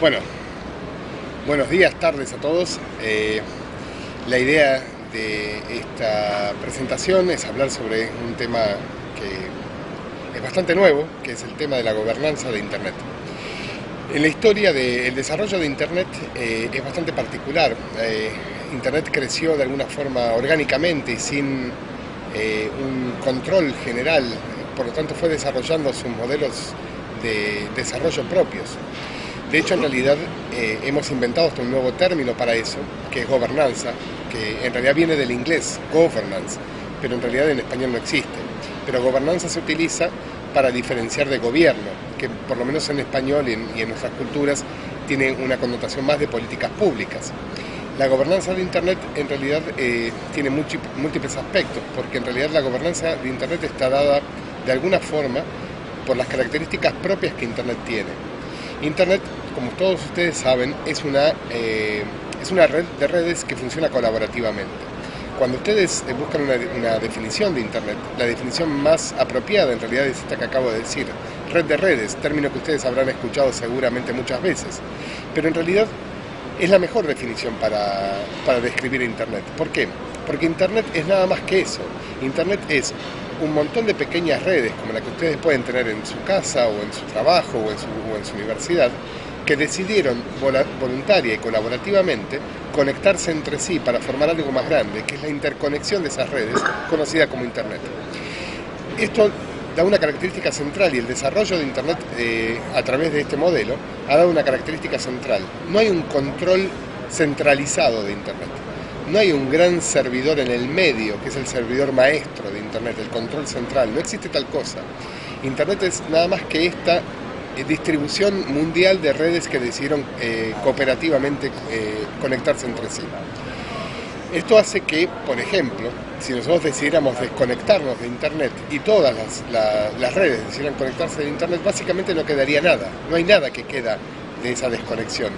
Bueno, buenos días, tardes a todos. Eh, la idea de esta presentación es hablar sobre un tema que es bastante nuevo, que es el tema de la gobernanza de Internet. En la historia del desarrollo de Internet eh, es bastante particular. Eh, Internet creció de alguna forma orgánicamente y sin un control general, por lo tanto fue desarrollando sus modelos de desarrollo propios. De hecho, en realidad eh, hemos inventado hasta un nuevo término para eso, que es gobernanza, que en realidad viene del inglés, governance, pero en realidad en español no existe. Pero gobernanza se utiliza para diferenciar de gobierno, que por lo menos en español y en, nuestras culturas tiene una connotación más de políticas públicas. La gobernanza de Internet en realidad eh, tiene múltiples aspectos, porque en realidad la gobernanza de Internet está dada de alguna forma por las características propias que Internet tiene. Internet, como todos ustedes saben, es una, eh, es una red de redes que funciona colaborativamente. Cuando ustedes eh, buscan una, definición de Internet, la definición más apropiada en realidad es esta que acabo de decir, red de redes, término que ustedes habrán escuchado seguramente muchas veces, pero en realidad es la mejor definición para, para describir Internet. ¿Por qué? Porque Internet es nada más que eso. Internet es un montón de pequeñas redes, como la que ustedes pueden tener en su casa o en su trabajo o en su, en su universidad, que decidieron voluntaria y colaborativamente conectarse entre sí para formar algo más grande, que es la interconexión de esas redes, conocida como Internet. Esto da una característica central y el desarrollo de Internet eh, a través de este modelo ha dado una característica central. No hay un control centralizado de Internet no hay un gran servidor en el medio, que es el servidor maestro de Internet, el control central, no existe tal cosa. Internet es nada más que esta distribución mundial de redes que decidieron eh, cooperativamente eh, conectarse entre sí. Esto hace que, por ejemplo, si nosotros decidiéramos desconectarnos de Internet y todas las, las redes decidieran conectarse de Internet, básicamente no quedaría nada, no hay nada que queda de esa desconexión,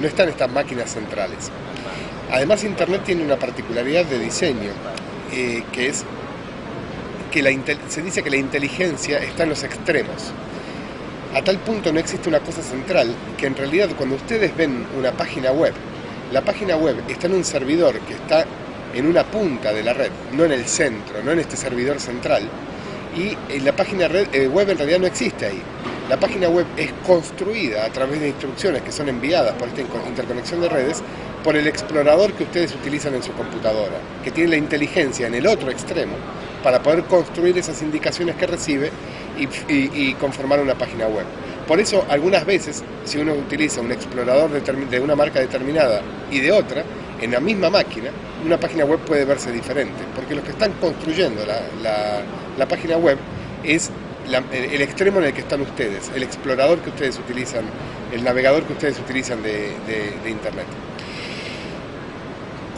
no están estas máquinas centrales. Además Internet tiene una particularidad de diseño, eh, que es que la se dice que la inteligencia está en los extremos. A tal punto no existe una cosa central, que en realidad cuando ustedes ven una página web, la página web está en un servidor que está en una punta de la red, no en el centro, no en este servidor central, y la página eh, web en realidad no existe ahí. La página web es construida a través de instrucciones que son enviadas por esta interconexión de redes por el explorador que ustedes utilizan en su computadora, que tiene la inteligencia en el otro extremo para poder construir esas indicaciones que recibe y, conformar una página web. Por eso, algunas veces, si uno utiliza un explorador de, una marca determinada y de otra, en la misma máquina, una página web puede verse diferente, porque los que están construyendo la, página web es el extremo en el que están ustedes, el explorador que ustedes utilizan, el navegador que ustedes utilizan de Internet.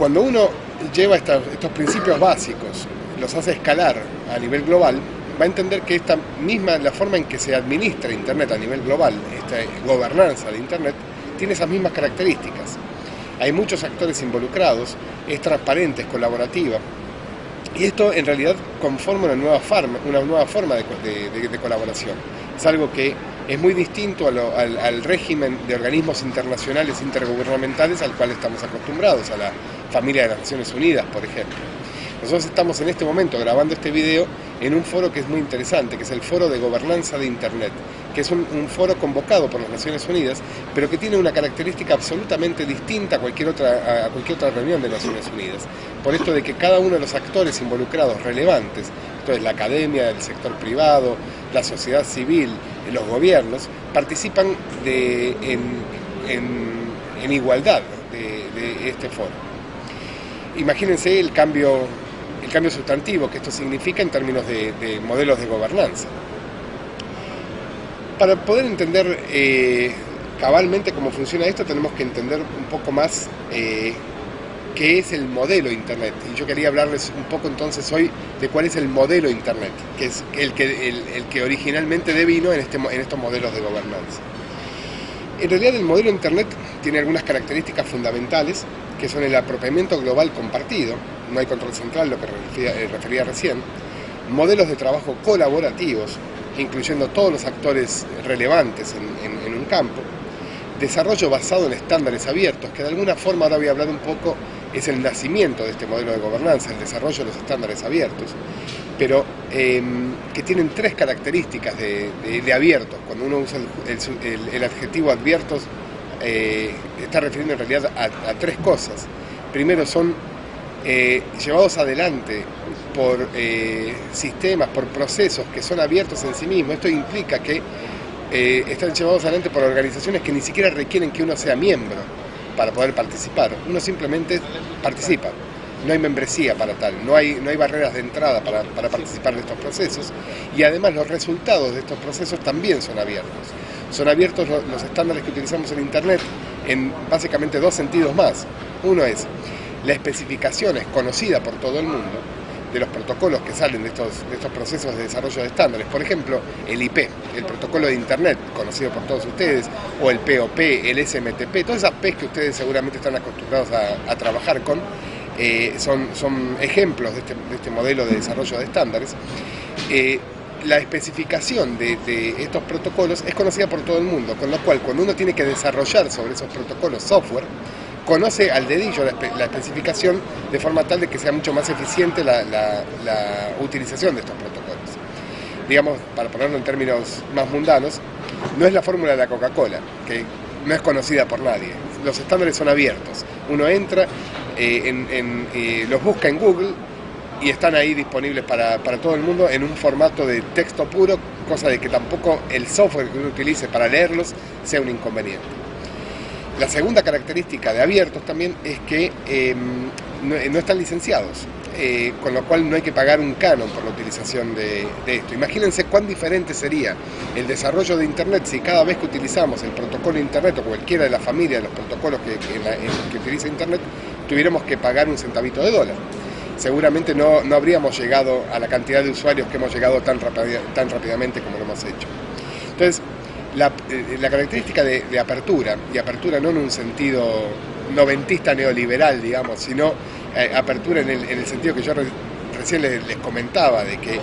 Cuando uno lleva estos principios básicos, los hace escalar a nivel global, va a entender que esta misma, la forma en que se administra Internet a nivel global, esta gobernanza de Internet, tiene esas mismas características. Hay muchos actores involucrados, es transparente, es colaborativa, y esto en realidad conforma una nueva forma, una nueva forma de colaboración. Es algo que es muy distinto al, régimen de organismos internacionales intergubernamentales al cual estamos acostumbrados, a la familia de las Naciones Unidas, por ejemplo. Nosotros estamos en este momento grabando este video en un foro que es muy interesante, que es el Foro de Gobernanza de Internet, que es un, foro convocado por las Naciones Unidas, pero que tiene una característica absolutamente distinta a cualquier, otra, a cualquier otra reunión de Naciones Unidas. Por esto de que cada uno de los actores involucrados relevantes, entonces la academia, el sector privado, la sociedad civil, los gobiernos, participan de, en, igualdad de, este foro. Imagínense el cambio, cambio sustantivo que esto significa en términos de, modelos de gobernanza. Para poder entender eh, cabalmente cómo funciona esto, tenemos que entender un poco más eh, qué es el modelo Internet. Y yo quería hablarles un poco entonces hoy de cuál es el modelo Internet, que es el que, el, que originalmente devino en, este, en estos modelos de gobernanza. En realidad el modelo Internet tiene algunas características fundamentales, que son el apropiamiento global compartido, no hay control central, lo que refería, eh, refería recién, modelos de trabajo colaborativos, incluyendo todos los actores relevantes en, en un campo, desarrollo basado en estándares abiertos, que de alguna forma ahora voy a hablar un poco, es el nacimiento de este modelo de gobernanza, el desarrollo de los estándares abiertos, pero em, que tienen tres características de, abiertos. Cuando uno usa el, adjetivo abiertos, eh, está refiriendo en realidad a, tres cosas. Primero son eh, llevados adelante por eh, sistemas, por procesos que son abiertos en sí mismos. Esto implica que están llevados adelante por organizaciones que ni siquiera requieren que uno sea miembro para poder participar. Uno simplemente participa. No hay membresía para tal, no hay, no hay barreras de entrada para, participar de estos procesos y además los resultados de estos procesos también son abiertos. Son abiertos los estándares que utilizamos en Internet en básicamente dos sentidos más. Uno es la especificación es conocida por todo el mundo de los protocolos que salen de estos, estos procesos de desarrollo de estándares. Por ejemplo, el IP, el protocolo de Internet, conocido por todos ustedes, o el POP, el SMTP, todas esas P que ustedes seguramente están acostumbrados a, trabajar con, eh, son, son ejemplos de este, de este, modelo de desarrollo de estándares. Eh, la especificación de, de, estos protocolos es conocida por todo el mundo, con lo cual cuando uno tiene que desarrollar sobre esos protocolos software, conoce al dedillo la, especificación de forma tal de que sea mucho más eficiente la, utilización de estos protocolos. Digamos, para ponerlo en términos más mundanos, no es la fórmula de la Coca-Cola, que no es conocida por nadie. Los estándares son abiertos. Uno entra, eh, eh, los busca en Google y están ahí disponibles para, para, todo el mundo en un formato de texto puro, cosa de que tampoco el software que uno utilice para leerlos sea un inconveniente. La segunda característica de abiertos también es que em, no, están licenciados, eh, con lo cual no hay que pagar un canon por la utilización de, esto. Imagínense cuán diferente sería el desarrollo de Internet si cada vez que utilizamos el protocolo Internet o cualquiera de la familia de los protocolos que, utiliza Internet, tuviéramos que pagar un centavito de dólar seguramente no, no, habríamos llegado a la cantidad de usuarios que hemos llegado tan, tan rápidamente como lo hemos hecho. Entonces, eh, la, característica de, apertura, y apertura no en un sentido noventista neoliberal, digamos, sino eh, apertura en el, sentido que yo recién les, comentaba, de que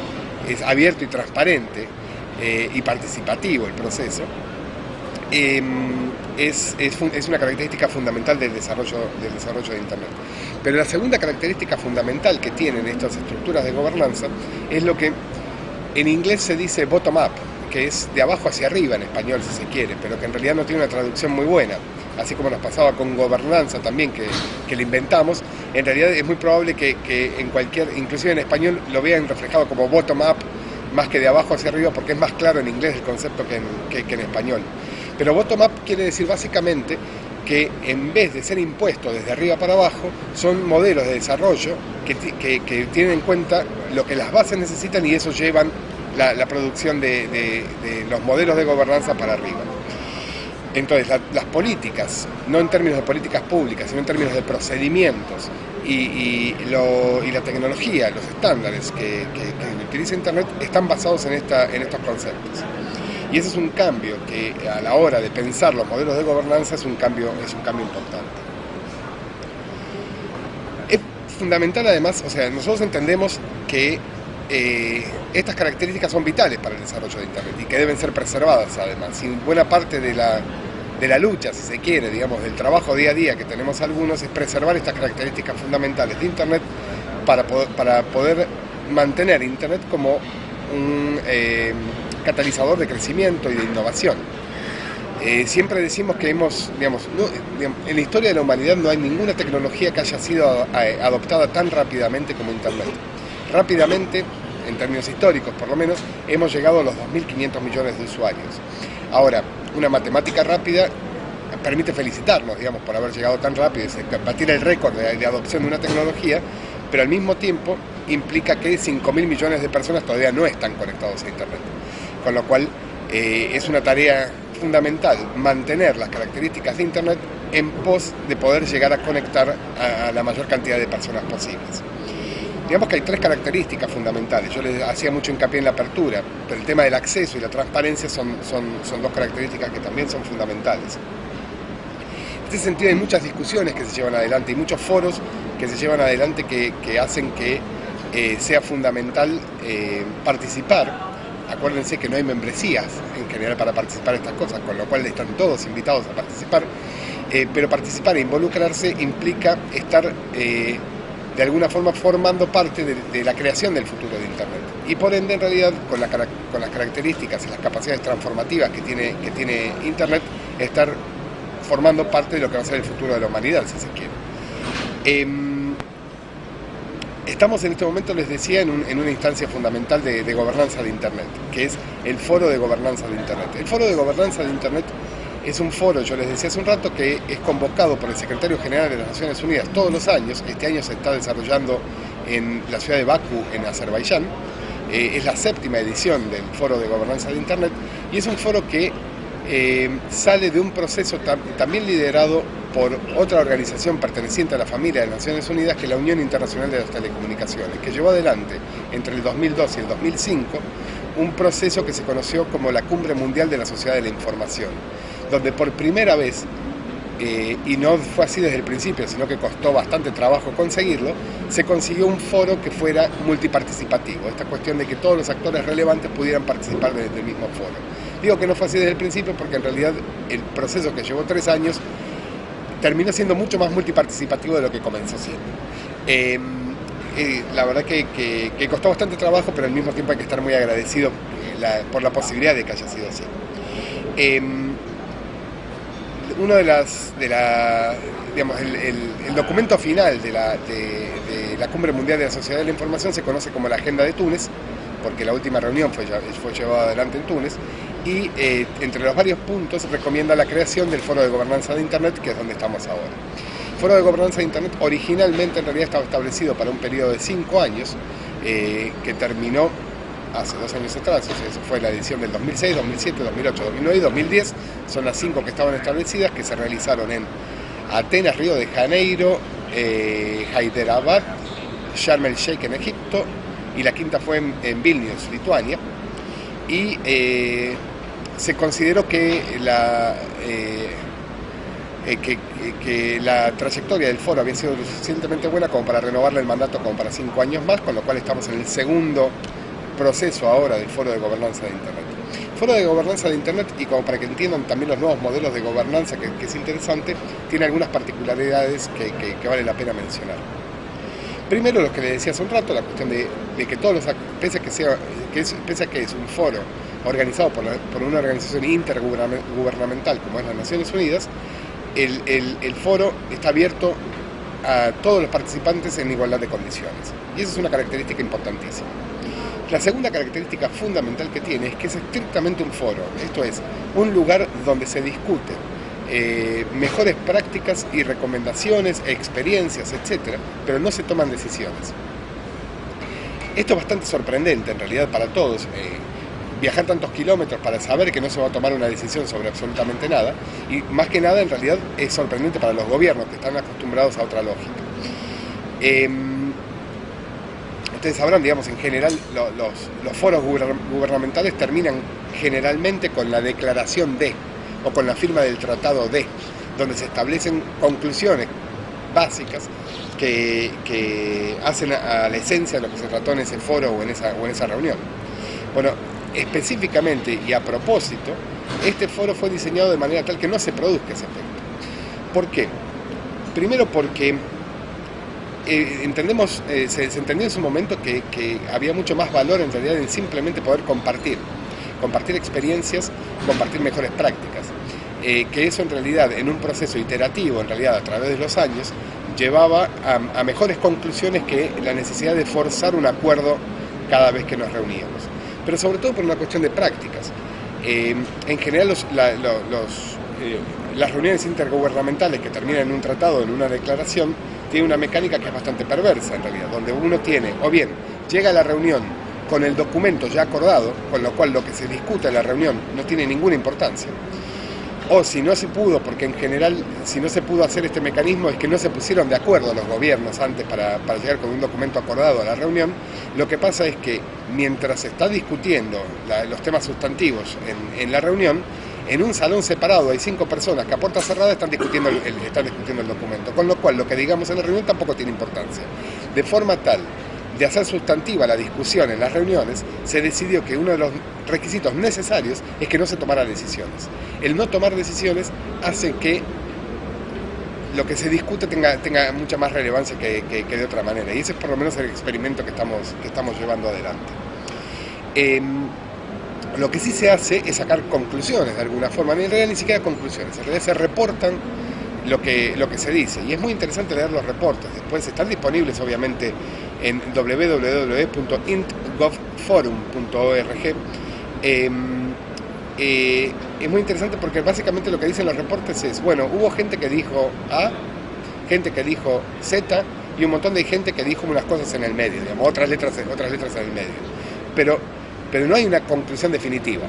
es abierto y transparente eh, y participativo el proceso, em, es, es, una característica fundamental del desarrollo, del desarrollo de Internet. Pero la segunda característica fundamental que tienen estas estructuras de gobernanza es lo que en inglés se dice bottom-up, que es de abajo hacia arriba en español si se quiere, pero que en realidad no tiene una traducción muy buena, así como nos pasaba con gobernanza también, que, que le inventamos, en realidad es muy probable que, en cualquier, inclusive en español, lo vean reflejado como bottom-up, más que de abajo hacia arriba, porque es más claro en inglés el concepto que en, que en español. Pero bottom-up quiere decir básicamente que en vez de ser impuestos desde arriba para abajo, son modelos de desarrollo que, que, que, tienen en cuenta lo que las bases necesitan y eso llevan la, producción de, los modelos de gobernanza para arriba. Entonces, las políticas, no en términos de políticas públicas, sino en términos de procedimientos y, la tecnología, los estándares que, utiliza Internet, están basados en, esta, en estos conceptos. Y ese es un cambio que a la hora de pensar los modelos de gobernanza es un cambio, es un cambio importante. Es fundamental además, o sea, nosotros entendemos que eh, estas características son vitales para el desarrollo de Internet y que deben ser preservadas además. Y buena parte de la, de la lucha, si se quiere, digamos, del trabajo día a día que tenemos algunos, es preservar estas características fundamentales de Internet para poder, para poder mantener Internet como un eh, catalizador de crecimiento y de innovación. Eh, siempre decimos que hemos, digamos, en la historia de la humanidad no hay ninguna tecnología que haya sido adoptada tan rápidamente como Internet rápidamente, en términos históricos por lo menos, hemos llegado a los 2.500 millones de usuarios. Ahora, una matemática rápida permite felicitarnos, digamos, por haber llegado tan rápido y batir el récord de, adopción de una tecnología, pero al mismo tiempo implica que 5.000 millones de personas todavía no están conectados a Internet. Con lo cual, eh, es una tarea fundamental mantener las características de Internet en pos de poder llegar a conectar a la mayor cantidad de personas posibles. Digamos que hay tres características fundamentales. Yo les hacía mucho hincapié en la apertura, pero el tema del acceso y la transparencia son, son, son dos características que también son fundamentales. En este sentido hay muchas discusiones que se llevan adelante y muchos foros que se llevan adelante que, hacen que eh, sea fundamental eh, participar. Acuérdense que no hay membresías en en general para participar en estas cosas, con lo cual están todos invitados a participar, eh, pero participar e involucrarse implica estar eh, de alguna forma formando parte de, la creación del futuro de Internet. Y por ende, en realidad, con, las características y las capacidades transformativas que tiene, que tiene Internet, estar formando parte de lo que va a ser el futuro de la humanidad, si se quiere. Em, estamos en este momento, les decía, en, una instancia fundamental de, gobernanza de Internet, que es el Foro de Gobernanza de Internet. El Foro de Gobernanza de Internet es un foro, yo les decía hace un rato, que es convocado por el Secretario General de las Naciones Unidas todos los años. Este año se está desarrollando en la ciudad de Bakú, en Azerbaiyán. Eh, es la séptima edición del Foro de Gobernanza de Internet y es un foro que eh, sale de un proceso también liderado por otra organización perteneciente a la familia de Naciones Unidas, que es la Unión Internacional de las Telecomunicaciones, que llevó adelante entre el 2002 y el 2005 un proceso que se conoció como la Cumbre Mundial de la Sociedad de la Información donde por primera vez, eh, y no fue así desde el principio, sino que costó bastante trabajo conseguirlo, se consiguió un foro que fuera multiparticipativo, esta cuestión de que todos los actores relevantes pudieran participar desde el mismo foro. Digo que no fue así desde el principio porque en realidad el proceso que llevó tres años terminó siendo mucho más multiparticipativo de lo que comenzó siendo. Em, la verdad que, costó bastante trabajo, pero al mismo tiempo hay que estar muy agradecido eh, por la posibilidad de que haya sido así. Uno de las, de la, digamos, el, documento final de la, de, la Cumbre Mundial de la Sociedad de la Información se conoce como la Agenda de Túnez, porque la última reunión fue, fue llevada adelante en Túnez, y eh, entre los varios puntos recomienda la creación del Foro de Gobernanza de Internet, que es donde estamos ahora. El Foro de Gobernanza de Internet originalmente en realidad estaba establecido para un periodo de cinco años, eh, que terminó hace dos años atrás, eso fue la edición del 2006, 2007, 2008, 2009 y 2010, son las cinco que estaban establecidas, que se realizaron en Atenas, Río de Janeiro, eh, Hyderabad, Sharm el Sheikh en Egipto, y la quinta fue en, Vilnius, Lituania, y eh, se consideró que la, eh, que, que, la trayectoria del foro había sido suficientemente buena como para renovarle el mandato como para cinco años más, con lo cual estamos en el segundo proceso ahora del Foro de Gobernanza de Internet. Foro de Gobernanza de Internet, y como para que entiendan también los nuevos modelos de gobernanza, que, es interesante, tiene algunas particularidades que, vale la pena mencionar. Primero, lo que le decía hace un rato, la cuestión de, que todos los, pese a que, sea, que es, pese que es un foro organizado por, una organización intergubernamental como es las Naciones Unidas, el, el foro está abierto a todos los participantes en igualdad de condiciones. Y esa es una característica importantísima. La segunda característica fundamental que tiene es que es estrictamente un foro, esto es, un lugar donde se discuten eh, mejores prácticas y recomendaciones, experiencias, etc., pero no se toman decisiones. Esto es bastante sorprendente en realidad para todos, eh, viajar tantos kilómetros para saber que no se va a tomar una decisión sobre absolutamente nada, y más que nada en realidad es sorprendente para los gobiernos que están acostumbrados a otra lógica. Em, ustedes sabrán, digamos, en general los, foros gubernamentales terminan generalmente con la declaración de, o con la firma del tratado de, donde se establecen conclusiones básicas que, hacen a, la esencia de lo que se trató en ese foro o en esa, o en esa reunión. Bueno, específicamente y a propósito, este foro fue diseñado de manera tal que no se produzca ese efecto. ¿Por qué? Primero porque eh, entendemos, eh, se, entendió en su momento que, había mucho más valor en realidad en simplemente poder compartir, compartir experiencias, compartir mejores prácticas. Eh, que eso en realidad, en un proceso iterativo, en realidad a través de los años, llevaba a, mejores conclusiones que la necesidad de forzar un acuerdo cada vez que nos reuníamos. Pero sobre todo por una cuestión de prácticas. en general los, las reuniones intergubernamentales que terminan en un tratado, en una declaración, tiene una mecánica que es bastante perversa en realidad, donde uno tiene, o bien, llega a la reunión con el documento ya acordado, con lo cual lo que se discute en la reunión no tiene ninguna importancia. O si no se pudo, porque en general si no se pudo hacer este mecanismo es que no se pusieron de acuerdo los gobiernos antes para, llegar con un documento acordado a la reunión, lo que pasa es que mientras se está discutiendo los temas sustantivos en, en la reunión, en un salón separado hay cinco personas que a puerta cerrada están discutiendo el, están discutiendo el documento, con lo cual lo que digamos en la reunión tampoco tiene importancia. De forma tal de hacer sustantiva la discusión en las reuniones, se decidió que uno de los requisitos necesarios es que no se tomaran decisiones. El no tomar decisiones hace que lo que se discute tenga, tenga mucha más relevancia que, de otra manera. Y ese es por lo menos el experimento que estamos, que estamos llevando adelante. Em, lo que sí se hace es sacar conclusiones de alguna forma, en realidad ni siquiera conclusiones, en realidad se reportan lo que, lo que se dice. Y es muy interesante leer los reportes. Después están disponibles obviamente en www.intgovforum.org. Em, eh, es muy interesante porque básicamente lo que dicen los reportes es, bueno, hubo gente que dijo A, gente que dijo Z y un montón de gente que dijo unas cosas en el medio, digamos, otras letras, otras letras en el medio. Pero pero no hay una conclusión definitiva.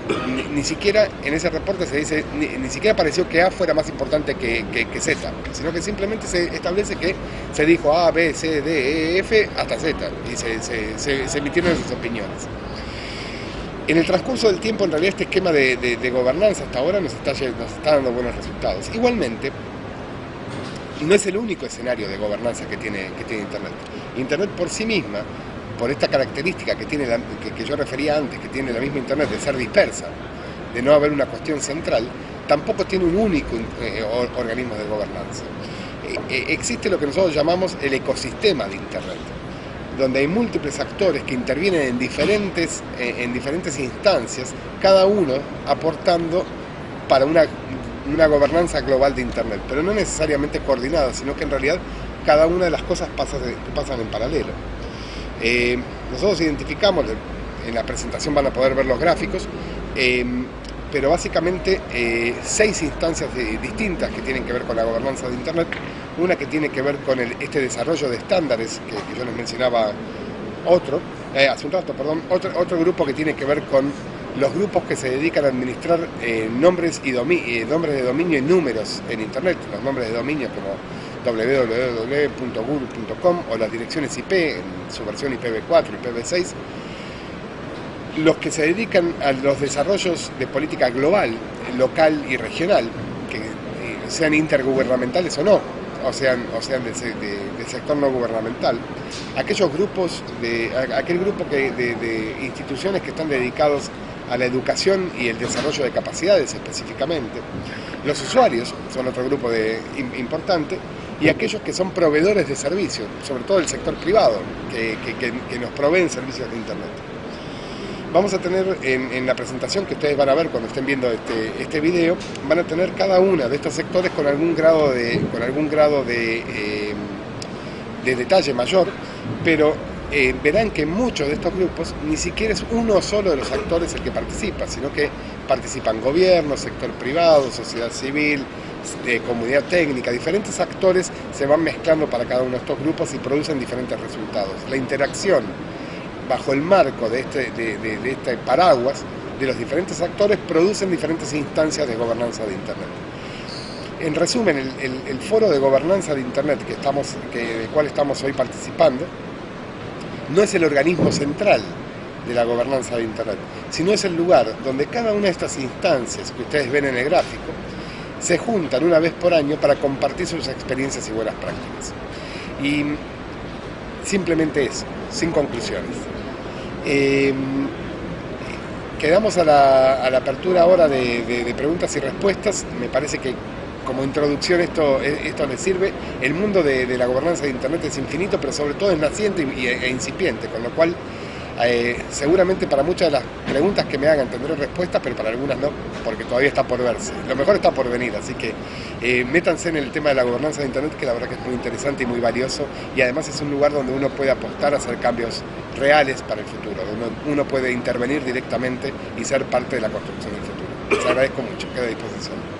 Ni, siquiera en ese reporte se dice, ni, siquiera pareció que A fuera más importante que, Z, sino que simplemente se establece que se dijo A, B, C, D, E, F hasta Z, y se, emitieron esas opiniones. En el transcurso del tiempo, en realidad, este esquema de, gobernanza hasta ahora nos está, nos está dando buenos resultados. Igualmente, no es el único escenario de gobernanza que tiene, que tiene Internet. Internet por sí misma por esta característica que, tiene que, yo refería antes, que tiene la misma Internet de ser dispersa, de no haber una cuestión central, tampoco tiene un único eh, organismo de gobernanza. Eh, eh, existe lo que nosotros llamamos el ecosistema de Internet, donde hay múltiples actores que intervienen en diferentes, en diferentes instancias, cada uno aportando para una, una gobernanza global de Internet, pero no necesariamente coordinada, sino que en realidad cada una de las cosas pasa, pasan en paralelo. Eh, nosotros identificamos, en la presentación van a poder ver los gráficos, eh, pero básicamente eh, seis instancias distintas que tienen que ver con la gobernanza de Internet. Una que tiene que ver con este desarrollo de estándares que, yo les mencionaba otro, hace un rato, perdón, otro, otro grupo que tiene que ver con los grupos que se dedican a administrar nombres, y nombres de dominio y números en Internet, los nombres de dominio como www.google.com o las direcciones IP en su versión IPv4 y IPv6, los que se dedican a los desarrollos de política global, local y regional, que eh, sean intergubernamentales o no, o sean, o sean del, sector no gubernamental, aquellos grupos, de, aquel grupo que, de, instituciones que están dedicados a la educación y el desarrollo de capacidades específicamente. Los usuarios son otro grupo de, importante y aquellos que son proveedores de servicios, sobre todo el sector privado, que, nos proveen servicios de Internet. Vamos a tener en, la presentación que ustedes van a ver cuando estén viendo este, este video, van a tener cada uno de estos sectores con algún grado de, con algún grado de, eh, de detalle mayor, pero eh, verán que muchos de estos grupos ni siquiera es uno solo de los actores el que participa, sino que participan gobiernos, sector privado, sociedad civil, de comunidad técnica, diferentes actores se van mezclando para cada uno de estos grupos y producen diferentes resultados. La interacción bajo el marco de este, de, este paraguas de los diferentes actores producen diferentes instancias de gobernanza de Internet. En resumen, el, foro de gobernanza de Internet que estamos, que, del cual estamos hoy participando no es el organismo central de la gobernanza de Internet, sino es el lugar donde cada una de estas instancias que ustedes ven en el gráfico se juntan una vez por año para compartir sus experiencias y buenas prácticas. Y simplemente eso, sin conclusiones. Em, quedamos a la, apertura ahora de, preguntas y respuestas. Me parece que como introducción esto, esto les sirve. El mundo de, la gobernanza de Internet es infinito, pero sobre todo es naciente e incipiente, con lo cual eh, seguramente para muchas de las preguntas que me hagan tendré respuesta, pero para algunas no, porque todavía está por verse. Lo mejor está por venir, así que eh, métanse en el tema de la gobernanza de Internet, que la verdad que es muy interesante y muy valioso, y además es un lugar donde uno puede apostar a hacer cambios reales para el futuro, donde uno puede intervenir directamente y ser parte de la construcción del futuro. Les agradezco mucho, quedo a disposición.